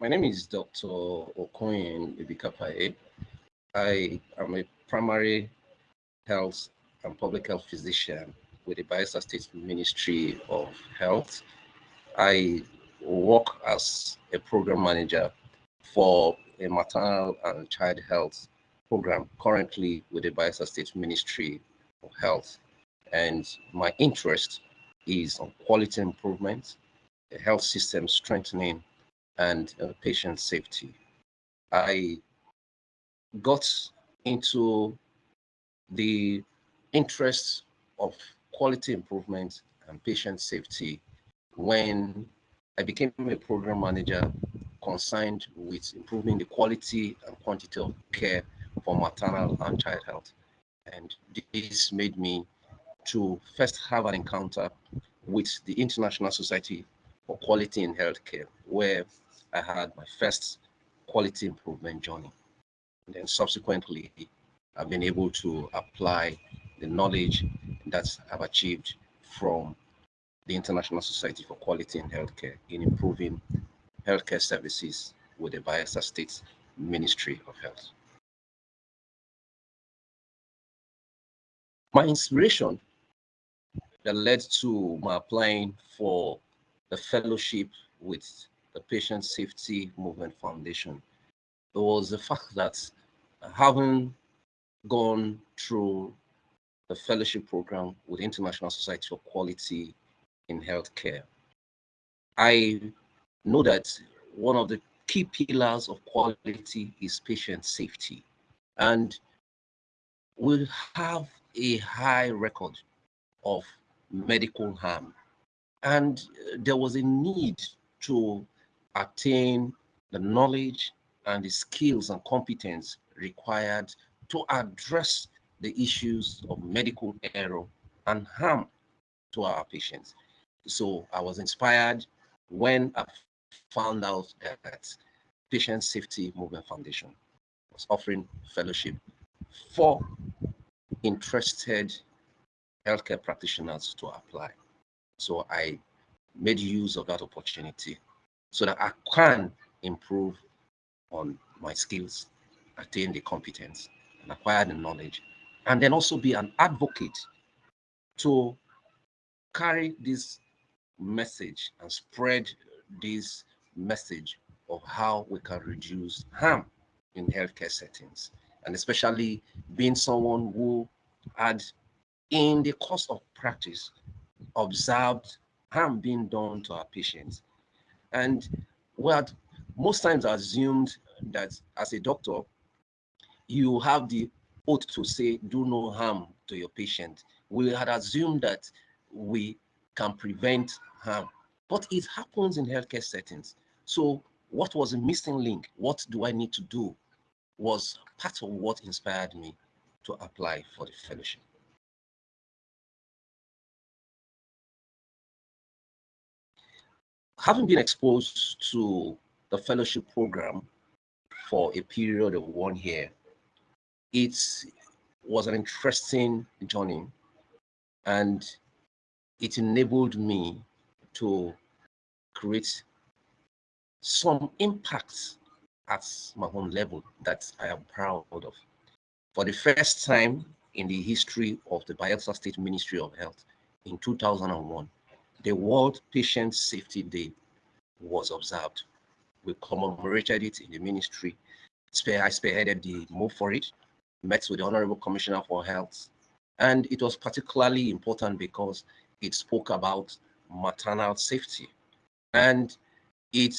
My name is Dr. Okoyen Ibikapaye. I am a primary health and public health physician with the Bayelsa State Ministry of Health. I work as a program manager for a maternal and child health program currently with the Bayelsa State Ministry of Health. And my interest is on quality improvement, health system strengthening, and uh, patient safety. I got into the interests of quality improvement and patient safety when I became a program manager concerned with improving the quality and quantity of care for maternal and child health. And this made me to first have an encounter with the International Society for Quality in Healthcare, where I had my first quality improvement journey. And then subsequently, I've been able to apply the knowledge that I've achieved from the International Society for Quality in Healthcare in improving healthcare services with the Bayelsa State Ministry of Health. My inspiration that led to my applying for the fellowship with the Patient Safety Movement Foundation was the fact that having gone through the fellowship program with International Society for Quality in Healthcare, I know that one of the key pillars of quality is patient safety. And we have a high record of medical harm. And uh, there was a need to attain the knowledge and the skills and competence required to address the issues of medical error and harm to our patients. So I was inspired when I found out that Patient Safety Movement Foundation was offering fellowship for interested healthcare practitioners to apply. So I made use of that opportunity so that I can improve on my skills, attain the competence, and acquire the knowledge, and then also be an advocate to carry this message and spread this message of how we can reduce harm in healthcare settings, and especially being someone who had, in the course of practice, observed harm being done to our patients. And we had most times assumed that as a doctor, you have the oath to say, do no harm to your patient. We had assumed that we can prevent harm, but it happens in healthcare settings. So what was a missing link? What do I need to do? Was part of what inspired me to apply for the fellowship. Having been exposed to the fellowship program for a period of one year, it was an interesting journey and it enabled me to create some impacts at my own level that I am proud of. For the first time in the history of the Bayelsa State Ministry of Health in 2001, the World Patient Safety Day was observed. We commemorated it in the ministry. I spearheaded the move for it, met with the Honorable Commissioner for Health, and it was particularly important because it spoke about maternal safety. And it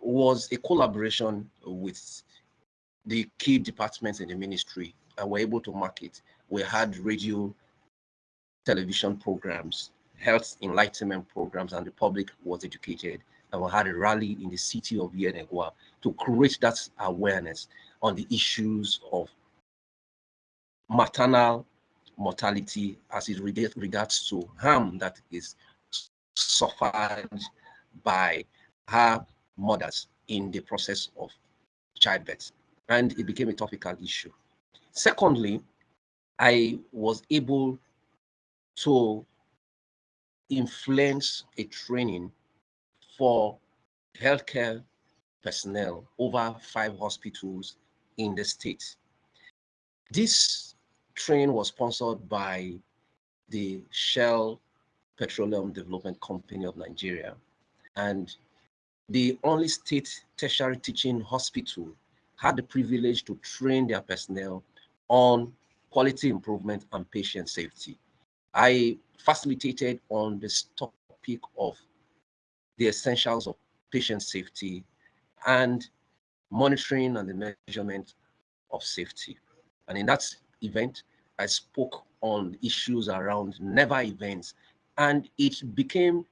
was a collaboration with the key departments in the ministry and were able to market. We had radio, television programs, health enlightenment programs, and the public was educated. And we had a rally in the city of Yenagoa to create that awareness on the issues of maternal mortality as it regards to harm that is suffered by her mothers in the process of childbirth. And it became a topical issue. Secondly, I was able to influence a training for healthcare personnel over five hospitals in the state. This train was sponsored by the Shell Petroleum Development Company of Nigeria and the only state tertiary teaching hospital had the privilege to train their personnel on quality improvement and patient safety. I facilitated on this topic of the essentials of patient safety and monitoring and the measurement of safety. And in that event, I spoke on issues around never events, and it became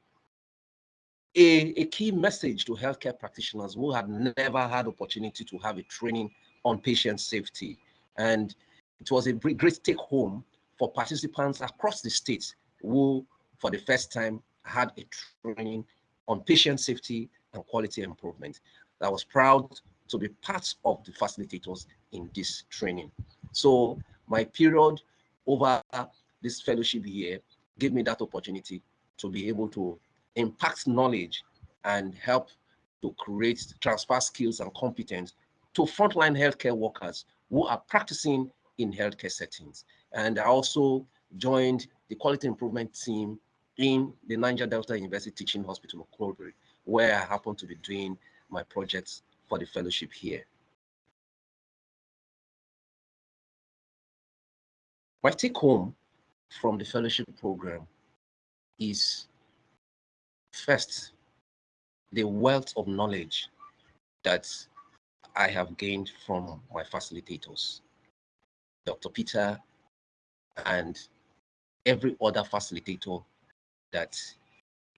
a, a key message to healthcare practitioners who had never had opportunity to have a training on patient safety. And it was a great, take home for participants across the state who, for the first time, had a training on patient safety and quality improvement. I was proud to be part of the facilitators in this training. So my period over this fellowship year gave me that opportunity to be able to impact knowledge and help to create transfer skills and competence to frontline healthcare workers who are practicing in healthcare settings. And I also joined the quality improvement team in the Niger Delta University Teaching Hospital of Okolobiri, where I happen to be doing my projects for the fellowship here. My take home from the fellowship program is first, the wealth of knowledge that I have gained from my facilitators, Dr. Peter and every other facilitator that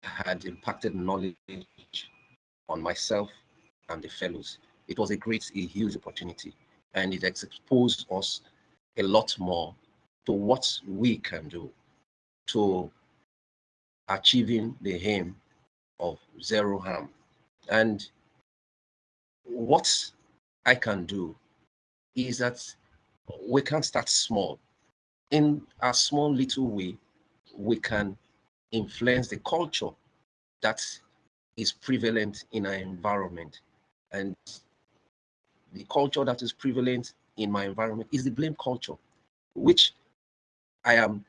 had impacted knowledge on myself and the fellows. It was a great, a huge opportunity, and it exposed us a lot more to what we can do to achieving the aim of zero harm. And what I can do is that we can start small. In a small little way, we can influence the culture that is prevalent in our environment. And the culture that is prevalent in my environment is the blame culture, which I am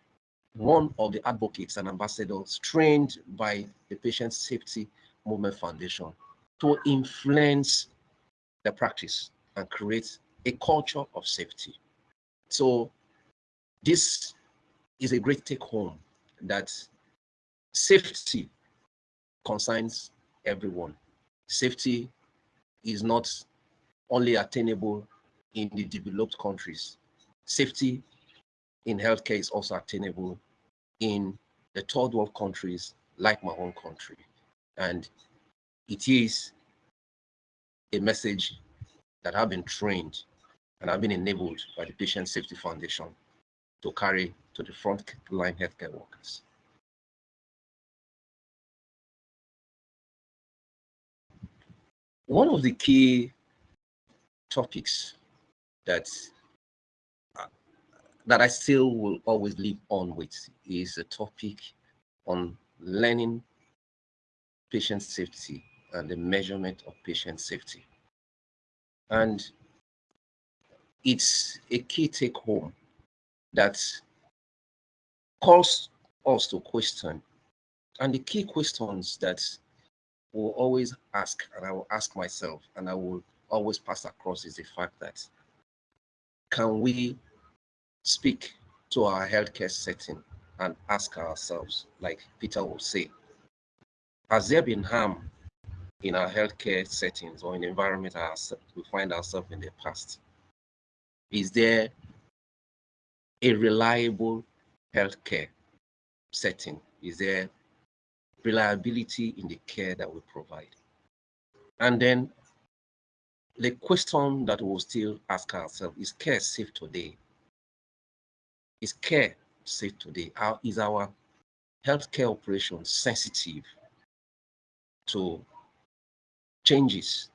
one of the advocates and ambassadors trained by the Patient Safety Movement Foundation to influence the practice and create a culture of safety. So this is a great take home that safety concerns everyone. Safety is not only attainable in the developed countries. Safety in healthcare is also attainable in the third world countries like my own country. And it is a message that I've been trained and I've been enabled by the Patient Safety Foundation to carry to the front line healthcare workers. One of the key topics that uh, that I still will always live on with is a topic on learning patient safety and the measurement of patient safety. And it's a key take home that calls us to question. And the key questions that will always ask, and I will ask myself, and I will always pass across is the fact that can we speak to our healthcare setting and ask ourselves, like Peter will say, has there been harm in our healthcare settings or in the environment we find ourselves in the past? Is there a reliable healthcare setting? Is there reliability in the care that we provide? And then the question that we'll still ask ourselves is care safe today? Is care safe today? How is our healthcare operation sensitive to changes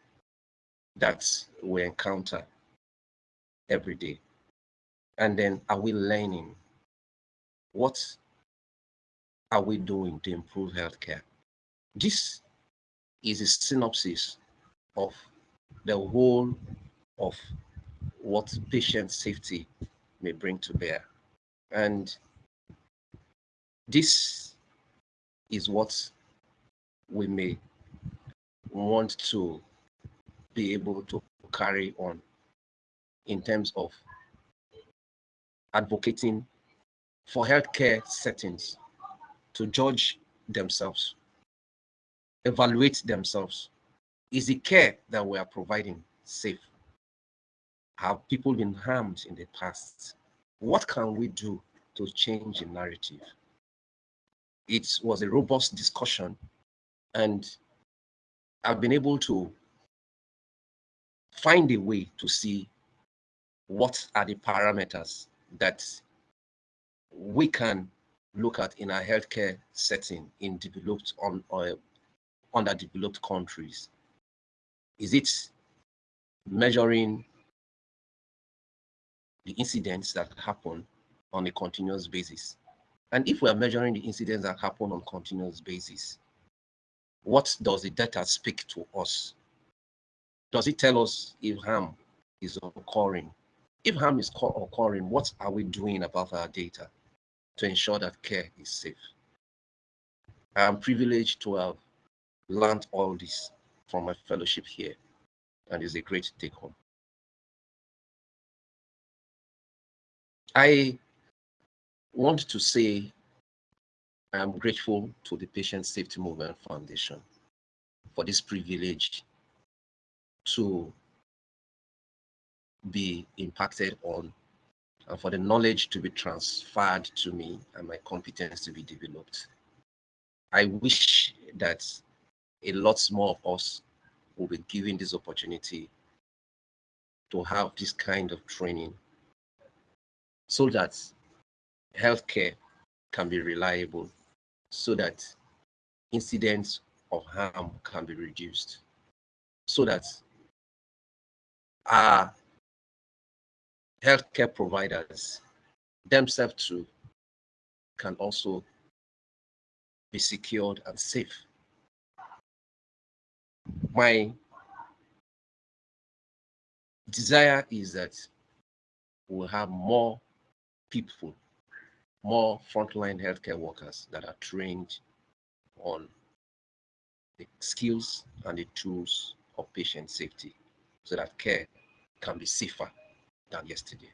that we encounter every day? And then are we learning? What are we doing to improve healthcare? This is a synopsis of the whole of what patient safety may bring to bear. And this is what we may want to be able to carry on in terms of advocating for healthcare settings to judge themselves, evaluate themselves. Is the care that we are providing safe? Have people been harmed in the past? What can we do to change the narrative? It was a robust discussion, and I've been able to find a way to see what are the parameters that we can look at in a healthcare setting in developed on or uh, underdeveloped countries? Is it measuring the incidents that happen on a continuous basis? And if we are measuring the incidents that happen on continuous basis, what does the data speak to us? Does it tell us if harm is occurring? If harm is occurring, what are we doing about our data? to ensure that care is safe. I am privileged to have learned all this from my fellowship here, and it's a great take home. I want to say I am grateful to the Patient Safety Movement Foundation for this privilege to be impacted on and for the knowledge to be transferred to me and my competence to be developed. I wish that a lot more of us will be given this opportunity to have this kind of training so that healthcare can be reliable, so that incidents of harm can be reduced, so that our healthcare providers themselves too can also be secured and safe. My desire is that we'll have more people, more frontline healthcare workers that are trained on the skills and the tools of patient safety so that care can be safer than yesterday.